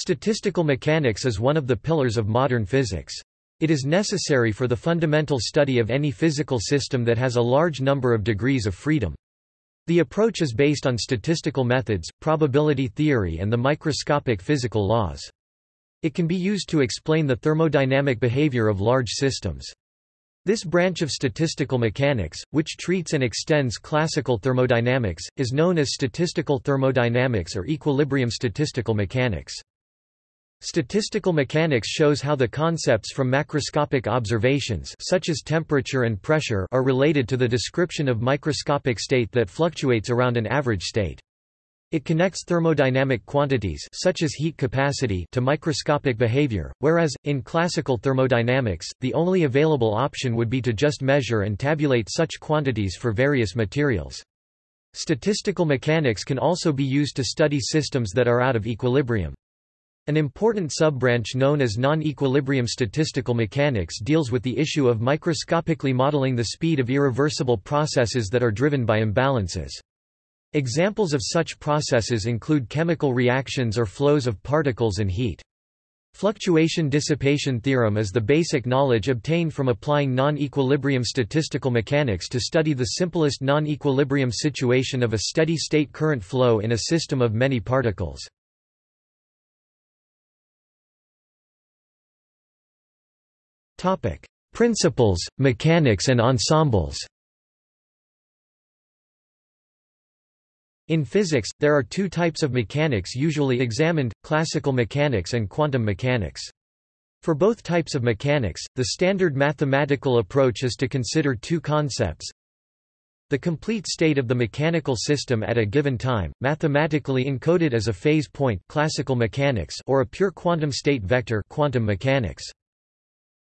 Statistical mechanics is one of the pillars of modern physics. It is necessary for the fundamental study of any physical system that has a large number of degrees of freedom. The approach is based on statistical methods, probability theory and the microscopic physical laws. It can be used to explain the thermodynamic behavior of large systems. This branch of statistical mechanics, which treats and extends classical thermodynamics, is known as statistical thermodynamics or equilibrium statistical mechanics. Statistical mechanics shows how the concepts from macroscopic observations such as temperature and pressure are related to the description of microscopic state that fluctuates around an average state. It connects thermodynamic quantities such as heat capacity to microscopic behavior, whereas, in classical thermodynamics, the only available option would be to just measure and tabulate such quantities for various materials. Statistical mechanics can also be used to study systems that are out of equilibrium. An important subbranch known as non-equilibrium statistical mechanics deals with the issue of microscopically modeling the speed of irreversible processes that are driven by imbalances. Examples of such processes include chemical reactions or flows of particles and heat. Fluctuation dissipation theorem is the basic knowledge obtained from applying non-equilibrium statistical mechanics to study the simplest non-equilibrium situation of a steady-state current flow in a system of many particles. Topic: Principles, mechanics and ensembles. In physics, there are two types of mechanics usually examined, classical mechanics and quantum mechanics. For both types of mechanics, the standard mathematical approach is to consider two concepts. The complete state of the mechanical system at a given time, mathematically encoded as a phase point classical mechanics or a pure quantum state vector quantum mechanics.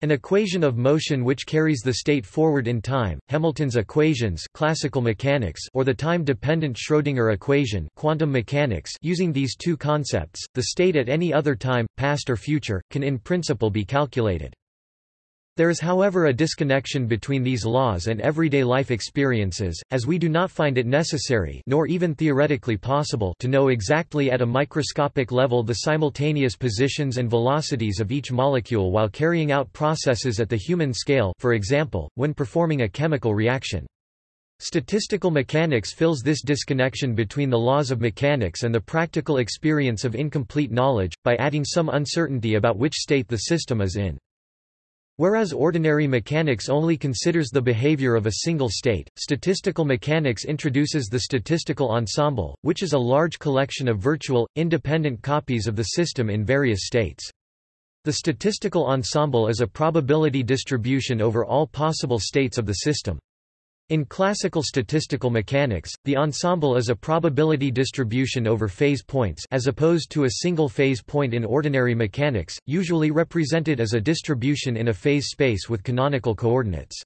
An equation of motion which carries the state forward in time, Hamilton's equations classical mechanics or the time-dependent Schrödinger equation quantum mechanics using these two concepts, the state at any other time, past or future, can in principle be calculated. There is however a disconnection between these laws and everyday life experiences, as we do not find it necessary nor even theoretically possible to know exactly at a microscopic level the simultaneous positions and velocities of each molecule while carrying out processes at the human scale for example, when performing a chemical reaction. Statistical mechanics fills this disconnection between the laws of mechanics and the practical experience of incomplete knowledge, by adding some uncertainty about which state the system is in. Whereas ordinary mechanics only considers the behavior of a single state, statistical mechanics introduces the statistical ensemble, which is a large collection of virtual, independent copies of the system in various states. The statistical ensemble is a probability distribution over all possible states of the system. In classical statistical mechanics, the ensemble is a probability distribution over phase points as opposed to a single phase point in ordinary mechanics, usually represented as a distribution in a phase space with canonical coordinates.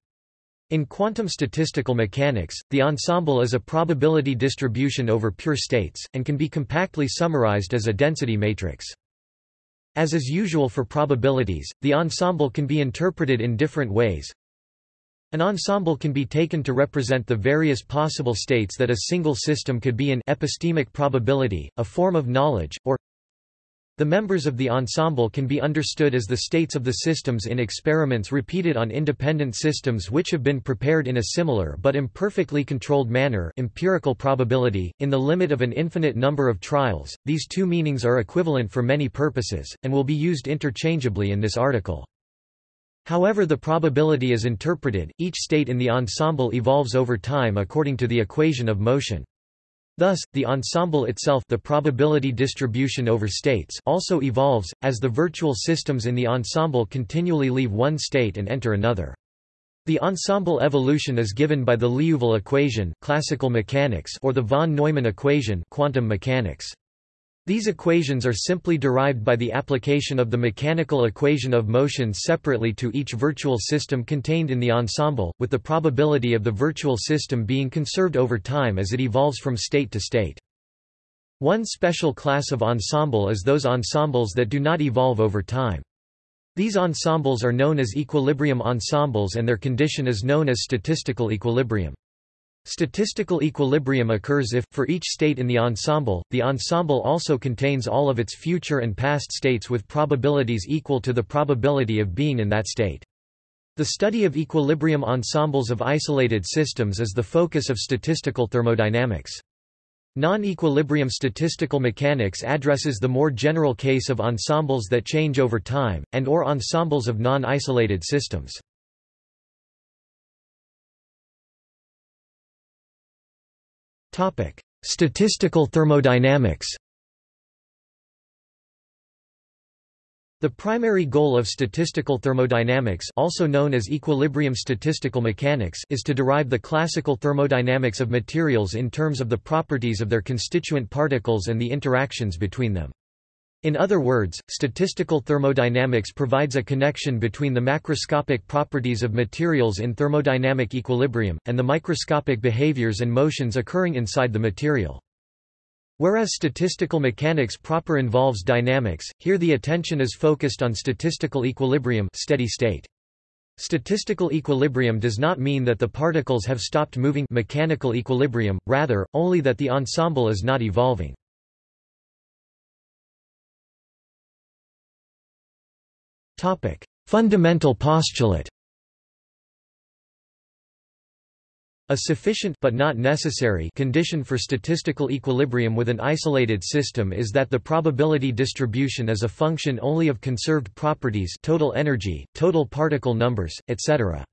In quantum statistical mechanics, the ensemble is a probability distribution over pure states, and can be compactly summarized as a density matrix. As is usual for probabilities, the ensemble can be interpreted in different ways, an ensemble can be taken to represent the various possible states that a single system could be in epistemic probability, a form of knowledge, or the members of the ensemble can be understood as the states of the systems in experiments repeated on independent systems which have been prepared in a similar but imperfectly controlled manner empirical probability, in the limit of an infinite number of trials. These two meanings are equivalent for many purposes, and will be used interchangeably in this article. However the probability is interpreted, each state in the ensemble evolves over time according to the equation of motion. Thus, the ensemble itself the probability distribution over states also evolves, as the virtual systems in the ensemble continually leave one state and enter another. The ensemble evolution is given by the Liouville equation classical mechanics or the von Neumann equation quantum mechanics. These equations are simply derived by the application of the mechanical equation of motion separately to each virtual system contained in the ensemble, with the probability of the virtual system being conserved over time as it evolves from state to state. One special class of ensemble is those ensembles that do not evolve over time. These ensembles are known as equilibrium ensembles and their condition is known as statistical equilibrium. Statistical equilibrium occurs if, for each state in the ensemble, the ensemble also contains all of its future and past states with probabilities equal to the probability of being in that state. The study of equilibrium ensembles of isolated systems is the focus of statistical thermodynamics. Non-equilibrium statistical mechanics addresses the more general case of ensembles that change over time, and or ensembles of non-isolated systems. Statistical thermodynamics The primary goal of statistical thermodynamics also known as equilibrium statistical mechanics is to derive the classical thermodynamics of materials in terms of the properties of their constituent particles and the interactions between them. In other words, statistical thermodynamics provides a connection between the macroscopic properties of materials in thermodynamic equilibrium, and the microscopic behaviors and motions occurring inside the material. Whereas statistical mechanics proper involves dynamics, here the attention is focused on statistical equilibrium steady state. Statistical equilibrium does not mean that the particles have stopped moving mechanical equilibrium, rather, only that the ensemble is not evolving. Fundamental postulate A sufficient but not necessary condition for statistical equilibrium with an isolated system is that the probability distribution is a function only of conserved properties total energy, total particle numbers, etc.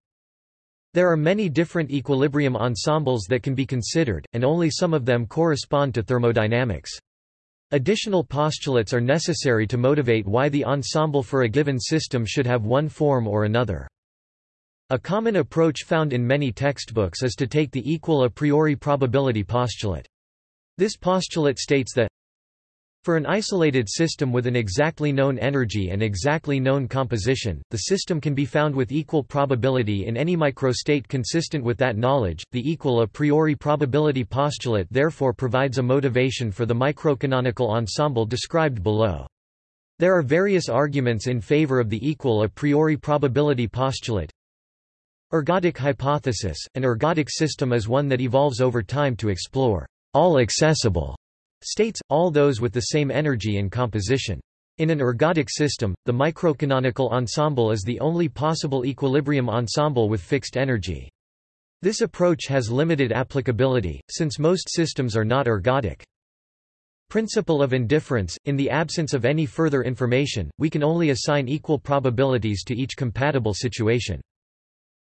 There are many different equilibrium ensembles that can be considered, and only some of them correspond to thermodynamics. Additional postulates are necessary to motivate why the ensemble for a given system should have one form or another. A common approach found in many textbooks is to take the equal a priori probability postulate. This postulate states that for an isolated system with an exactly known energy and exactly known composition, the system can be found with equal probability in any microstate consistent with that knowledge. The equal a priori probability postulate therefore provides a motivation for the microcanonical ensemble described below. There are various arguments in favor of the equal a priori probability postulate. Ergodic hypothesis – An ergodic system is one that evolves over time to explore all accessible states, all those with the same energy and composition. In an ergodic system, the microcanonical ensemble is the only possible equilibrium ensemble with fixed energy. This approach has limited applicability, since most systems are not ergodic. Principle of indifference – In the absence of any further information, we can only assign equal probabilities to each compatible situation.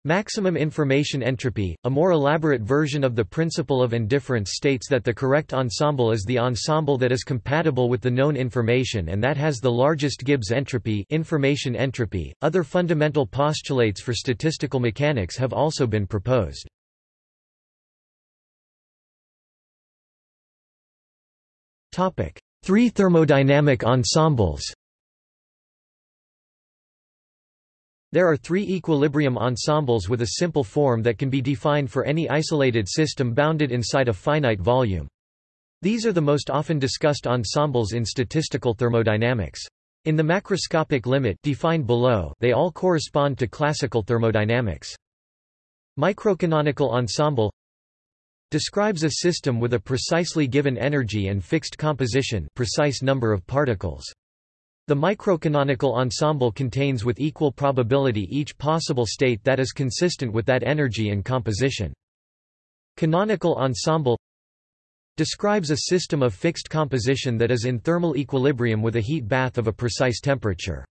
Maximum information entropy, a more elaborate version of the principle of indifference states that the correct ensemble is the ensemble that is compatible with the known information and that has the largest Gibbs entropy, information entropy. Other fundamental postulates for statistical mechanics have also been proposed. Topic: Three thermodynamic ensembles. There are three equilibrium ensembles with a simple form that can be defined for any isolated system bounded inside a finite volume. These are the most often discussed ensembles in statistical thermodynamics. In the macroscopic limit defined below, they all correspond to classical thermodynamics. Microcanonical ensemble describes a system with a precisely given energy and fixed composition precise number of particles. The microcanonical ensemble contains with equal probability each possible state that is consistent with that energy and composition. Canonical ensemble describes a system of fixed composition that is in thermal equilibrium with a heat bath of a precise temperature.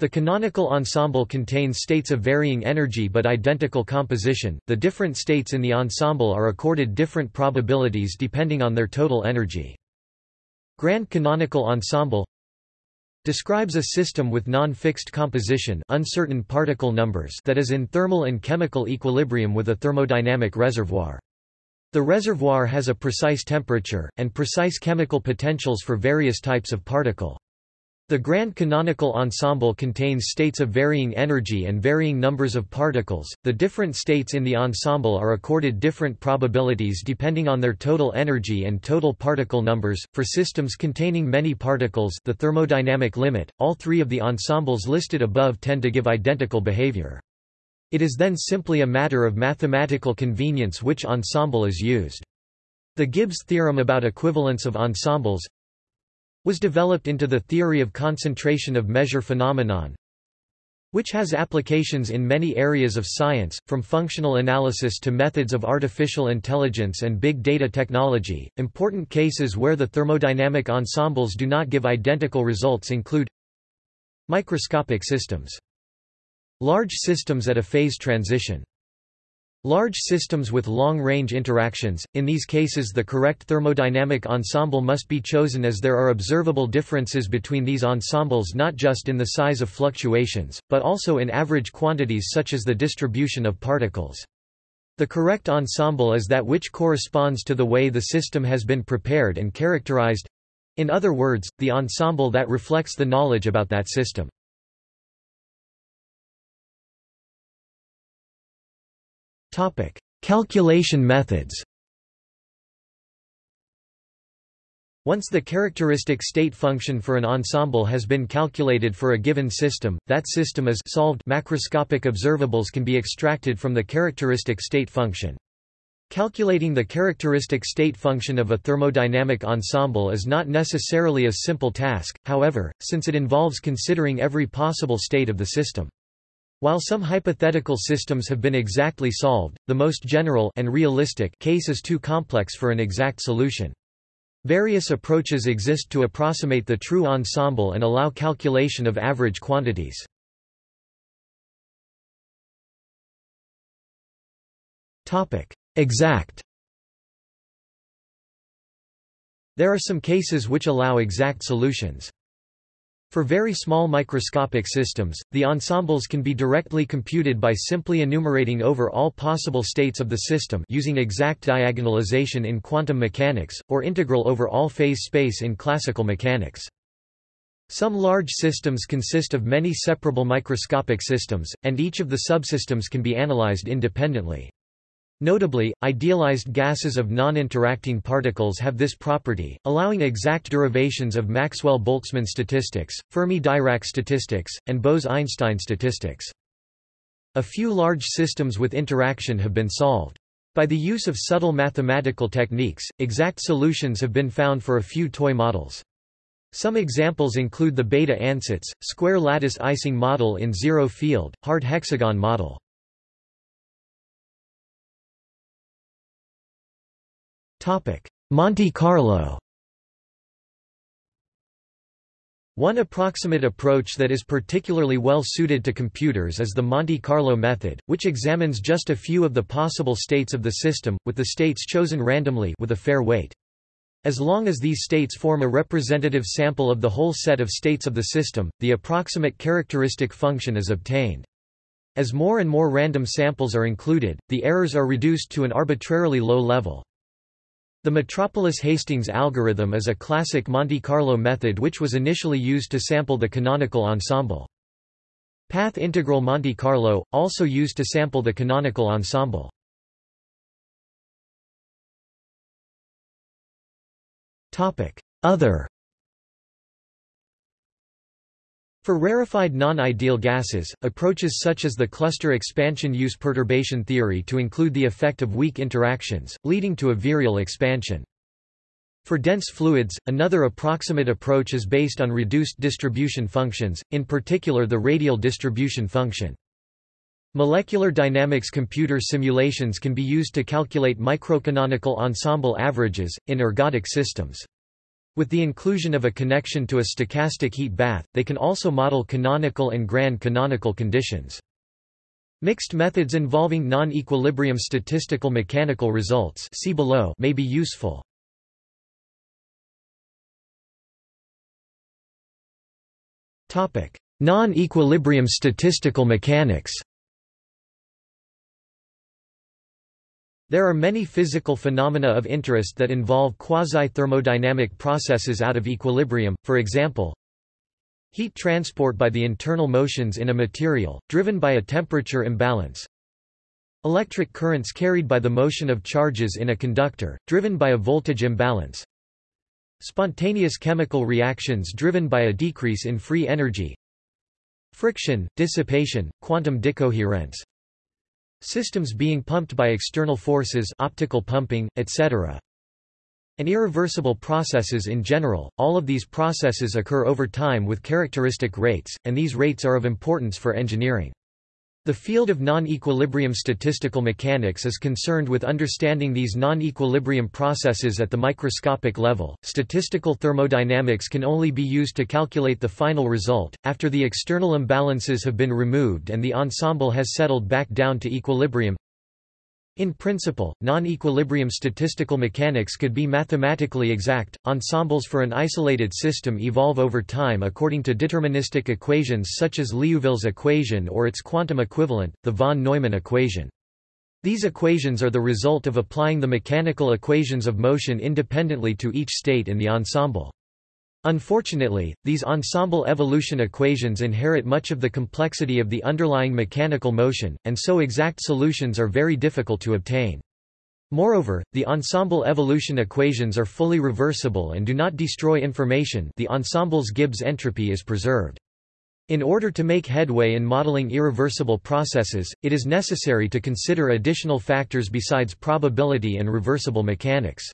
The canonical ensemble contains states of varying energy but identical composition. The different states in the ensemble are accorded different probabilities depending on their total energy. Grand canonical ensemble describes a system with non-fixed composition uncertain particle numbers that is in thermal and chemical equilibrium with a thermodynamic reservoir. The reservoir has a precise temperature, and precise chemical potentials for various types of particle. The grand canonical ensemble contains states of varying energy and varying numbers of particles. The different states in the ensemble are accorded different probabilities depending on their total energy and total particle numbers. For systems containing many particles, the thermodynamic limit, all three of the ensembles listed above tend to give identical behavior. It is then simply a matter of mathematical convenience which ensemble is used. The Gibbs theorem about equivalence of ensembles was developed into the theory of concentration of measure phenomenon, which has applications in many areas of science, from functional analysis to methods of artificial intelligence and big data technology. Important cases where the thermodynamic ensembles do not give identical results include microscopic systems, large systems at a phase transition, Large systems with long-range interactions, in these cases the correct thermodynamic ensemble must be chosen as there are observable differences between these ensembles not just in the size of fluctuations, but also in average quantities such as the distribution of particles. The correct ensemble is that which corresponds to the way the system has been prepared and characterized—in other words, the ensemble that reflects the knowledge about that system. Topic: Calculation methods. Once the characteristic state function for an ensemble has been calculated for a given system, that system is solved macroscopic observables can be extracted from the characteristic state function. Calculating the characteristic state function of a thermodynamic ensemble is not necessarily a simple task, however, since it involves considering every possible state of the system. While some hypothetical systems have been exactly solved, the most general and realistic case is too complex for an exact solution. Various approaches exist to approximate the true ensemble and allow calculation of average quantities. Exact There are some cases which allow exact solutions. For very small microscopic systems, the ensembles can be directly computed by simply enumerating over all possible states of the system using exact diagonalization in quantum mechanics, or integral over all phase space in classical mechanics. Some large systems consist of many separable microscopic systems, and each of the subsystems can be analyzed independently. Notably, idealized gases of non-interacting particles have this property, allowing exact derivations of Maxwell-Boltzmann statistics, Fermi-Dirac statistics, and Bose-Einstein statistics. A few large systems with interaction have been solved. By the use of subtle mathematical techniques, exact solutions have been found for a few toy models. Some examples include the Bethe ansatz, square lattice Ising model in zero field, hard hexagon model. Monte Carlo One approximate approach that is particularly well suited to computers is the Monte Carlo method, which examines just a few of the possible states of the system, with the states chosen randomly with a fair weight. As long as these states form a representative sample of the whole set of states of the system, the approximate characteristic function is obtained. As more and more random samples are included, the errors are reduced to an arbitrarily low level. The Metropolis-Hastings algorithm is a classic Monte Carlo method which was initially used to sample the canonical ensemble. Path integral Monte Carlo, also used to sample the canonical ensemble. Other For rarefied non-ideal gases, approaches such as the cluster expansion use perturbation theory to include the effect of weak interactions, leading to a virial expansion. For dense fluids, another approximate approach is based on reduced distribution functions, in particular the radial distribution function. Molecular dynamics computer simulations can be used to calculate microcanonical ensemble averages, in ergodic systems. With the inclusion of a connection to a stochastic heat bath, they can also model canonical and grand canonical conditions. Mixed methods involving non-equilibrium statistical mechanical results see below may be useful. Non-equilibrium statistical mechanics There are many physical phenomena of interest that involve quasi-thermodynamic processes out of equilibrium, for example, heat transport by the internal motions in a material, driven by a temperature imbalance, electric currents carried by the motion of charges in a conductor, driven by a voltage imbalance, spontaneous chemical reactions driven by a decrease in free energy, friction, dissipation, quantum decoherence, systems being pumped by external forces optical pumping, etc. and irreversible processes in general. All of these processes occur over time with characteristic rates, and these rates are of importance for engineering. The field of non-equilibrium statistical mechanics is concerned with understanding these non-equilibrium processes at the microscopic level. Statistical thermodynamics can only be used to calculate the final result after the external imbalances have been removed and the ensemble has settled back down to equilibrium. In principle, non-equilibrium statistical mechanics could be mathematically exact. Ensembles for an isolated system evolve over time according to deterministic equations such as Liouville's equation or its quantum equivalent, the von Neumann equation. These equations are the result of applying the mechanical equations of motion independently to each state in the ensemble. Unfortunately, these ensemble evolution equations inherit much of the complexity of the underlying mechanical motion, and so exact solutions are very difficult to obtain. Moreover, the ensemble evolution equations are fully reversible and do not destroy information the ensemble's Gibbs entropy is preserved. In order to make headway in modeling irreversible processes, it is necessary to consider additional factors besides probability and reversible mechanics.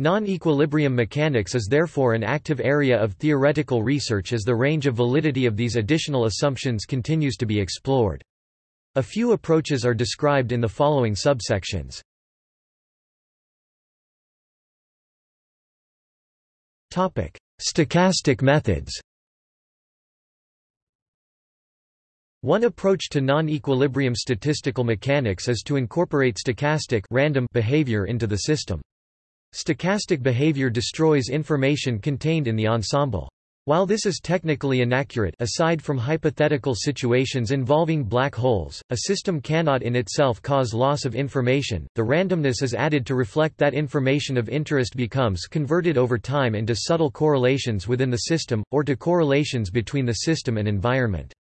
Non-equilibrium mechanics is therefore an active area of theoretical research as the range of validity of these additional assumptions continues to be explored. A few approaches are described in the following subsections. Topic: Stochastic methods One approach to non-equilibrium statistical mechanics is to incorporate stochastic random behavior into the system. Stochastic behavior destroys information contained in the ensemble. While this is technically inaccurate aside from hypothetical situations involving black holes, a system cannot in itself cause loss of information, the randomness is added to reflect that information of interest becomes converted over time into subtle correlations within the system, or to correlations between the system and environment.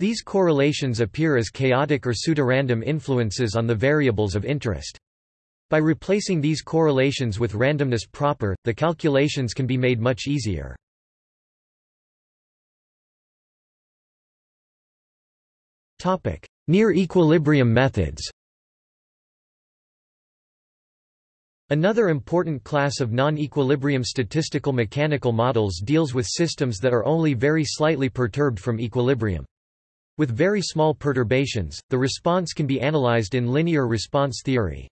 These correlations appear as chaotic or pseudorandom influences on the variables of interest. By replacing these correlations with randomness proper, the calculations can be made much easier. Near equilibrium methods Another important class of non-equilibrium statistical mechanical models deals with systems that are only very slightly perturbed from equilibrium. With very small perturbations, the response can be analyzed in linear response theory.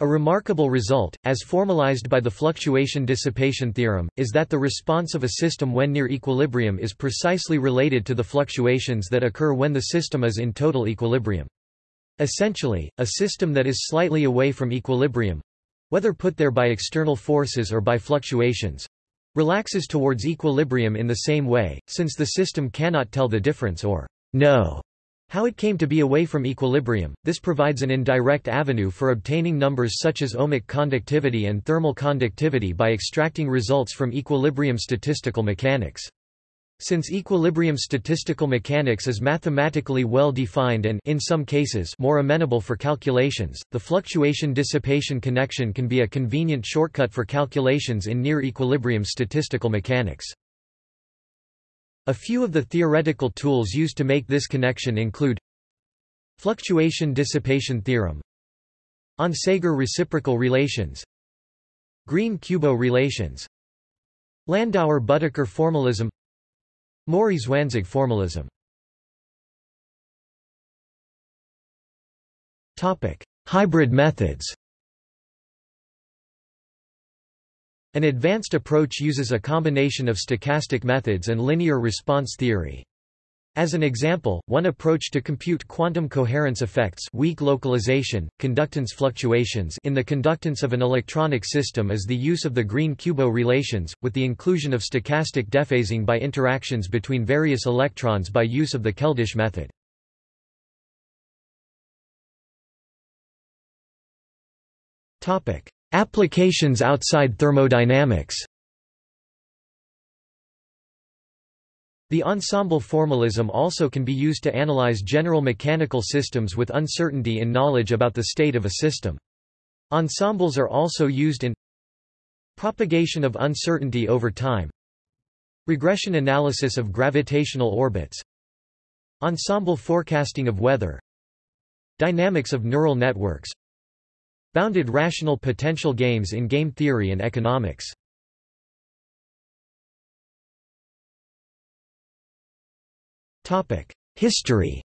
A remarkable result, as formalized by the fluctuation dissipation theorem, is that the response of a system when near equilibrium is precisely related to the fluctuations that occur when the system is in total equilibrium. Essentially, a system that is slightly away from equilibrium—whether put there by external forces or by fluctuations—relaxes towards equilibrium in the same way, since the system cannot tell the difference or know how it came to be away from equilibrium, this provides an indirect avenue for obtaining numbers such as ohmic conductivity and thermal conductivity by extracting results from equilibrium statistical mechanics. Since equilibrium statistical mechanics is mathematically well defined and in some cases more amenable for calculations, the fluctuation-dissipation connection can be a convenient shortcut for calculations in near equilibrium statistical mechanics. A few of the theoretical tools used to make this connection include Fluctuation dissipation theorem Onsager reciprocal relations Green-Kubo relations Landauer-Büttiker formalism Mori-Zwanzig formalism. Hybrid methods An advanced approach uses a combination of stochastic methods and linear response theory. As an example, one approach to compute quantum coherence effects weak localization, conductance fluctuations in the conductance of an electronic system is the use of the Green-Kubo relations, with the inclusion of stochastic dephasing by interactions between various electrons by use of the Keldysh method. Applications outside thermodynamics The ensemble formalism also can be used to analyze general mechanical systems with uncertainty in knowledge about the state of a system. Ensembles are also used in propagation of uncertainty over time regression analysis of gravitational orbits ensemble forecasting of weather Dynamics of neural networks Bounded rational potential games in game theory and economics History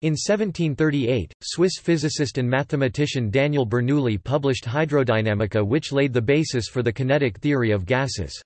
In 1738, Swiss physicist and mathematician Daniel Bernoulli published Hydrodynamica which laid the basis for the kinetic theory of gases.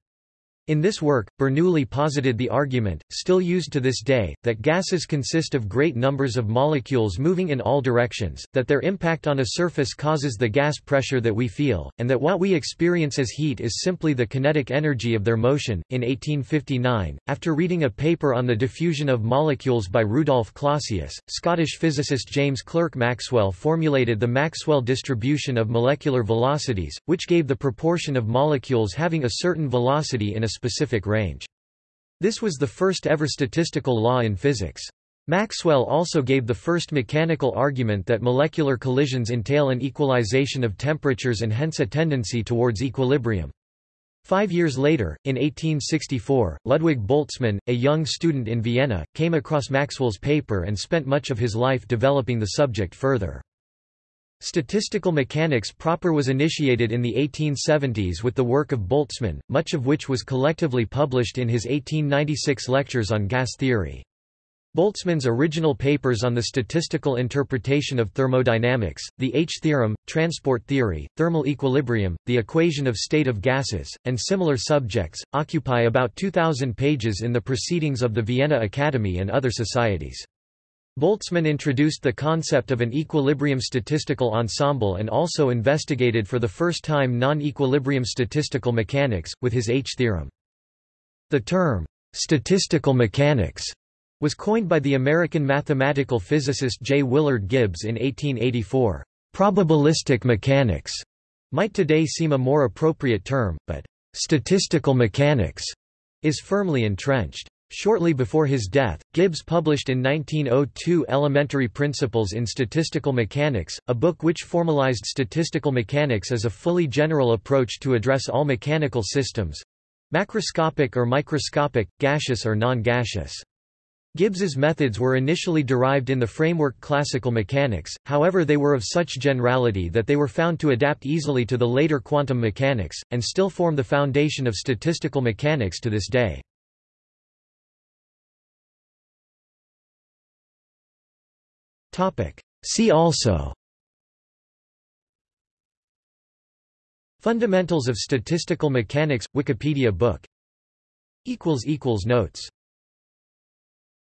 In this work, Bernoulli posited the argument, still used to this day, that gases consist of great numbers of molecules moving in all directions, that their impact on a surface causes the gas pressure that we feel, and that what we experience as heat is simply the kinetic energy of their motion. In 1859, after reading a paper on the diffusion of molecules by Rudolf Clausius, Scottish physicist James Clerk Maxwell formulated the Maxwell distribution of molecular velocities, which gave the proportion of molecules having a certain velocity in a specific range. This was the first ever statistical law in physics. Maxwell also gave the first mechanical argument that molecular collisions entail an equalization of temperatures and hence a tendency towards equilibrium. Five years later, in 1864, Ludwig Boltzmann, a young student in Vienna, came across Maxwell's paper and spent much of his life developing the subject further. Statistical mechanics proper was initiated in the 1870s with the work of Boltzmann, much of which was collectively published in his 1896 lectures on gas theory. Boltzmann's original papers on the statistical interpretation of thermodynamics, the H-theorem, transport theory, thermal equilibrium, the equation of state of gases, and similar subjects, occupy about 2,000 pages in the Proceedings of the Vienna Academy and other societies. Boltzmann introduced the concept of an equilibrium statistical ensemble and also investigated for the first time non-equilibrium statistical mechanics, with his H-theorem. The term, statistical mechanics, was coined by the American mathematical physicist J. Willard Gibbs in 1884. Probabilistic mechanics might today seem a more appropriate term, but statistical mechanics is firmly entrenched. Shortly before his death, Gibbs published in 1902 Elementary Principles in Statistical Mechanics, a book which formalized statistical mechanics as a fully general approach to address all mechanical systems—macroscopic or microscopic, gaseous or non-gaseous. Gibbs's methods were initially derived in the framework classical mechanics, however they were of such generality that they were found to adapt easily to the later quantum mechanics, and still form the foundation of statistical mechanics to this day. See also. Fundamentals of Statistical Mechanics – Wikipedia book. Notes